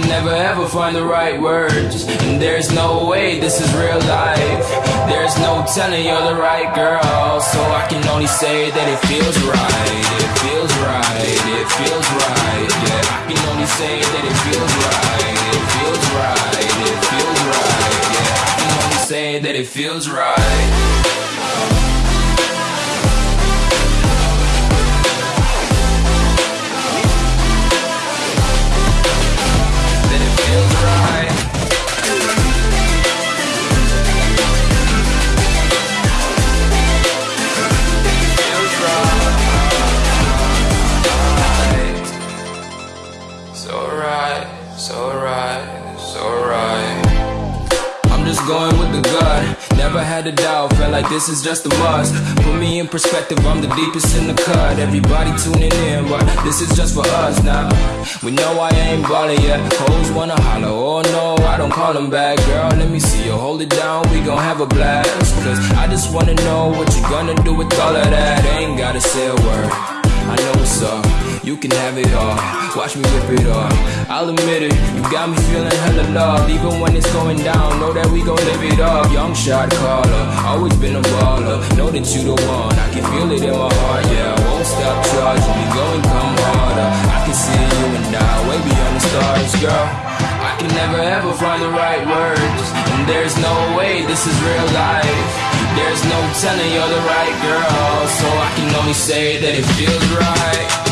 never ever find the right words. And there's no way this is real life. There's no telling you're the right girl. So I can only say that it feels right. It feels right. It feels right. Yeah, I can only say that it feels right. It feels right. It feels right. Yeah, I can only say that it feels right. Going with the gut. Never had a doubt, felt like this is just a must. Put me in perspective, I'm the deepest in the cut. Everybody tuning in, but this is just for us now. We know I ain't ballin' yet. Hoes wanna holler, oh no, I don't call them back. Girl, let me see you hold it down, we gon' have a blast. Cause I just wanna know what you gonna do with all of that. Ain't gotta say a word. Can have it all. Watch me rip it off. I'll admit it, you got me feeling hella loved. Even when it's going down, know that we gon' live it up. Young shot caller, always been a baller. Know that you the one, I can feel it in my heart. Yeah, I won't stop charging me, go and come harder. I can see you and I, way beyond the stars, girl. I can never ever find the right words, and there's no way this is real life. There's no telling you're the right girl, so I can only say that it feels right.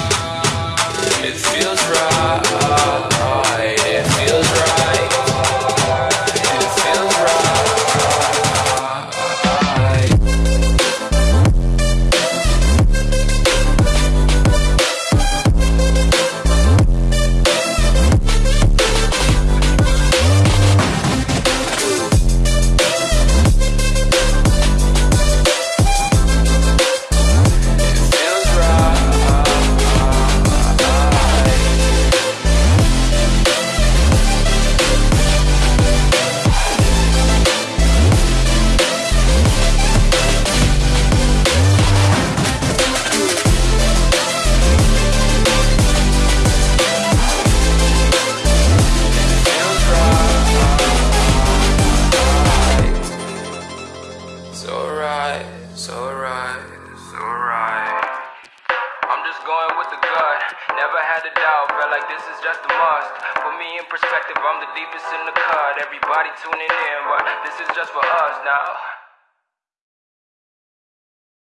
It feels right. Had a doubt, felt like this is just a must. Put me in perspective, I'm the deepest in the cut. Everybody tuning in, but this is just for us now.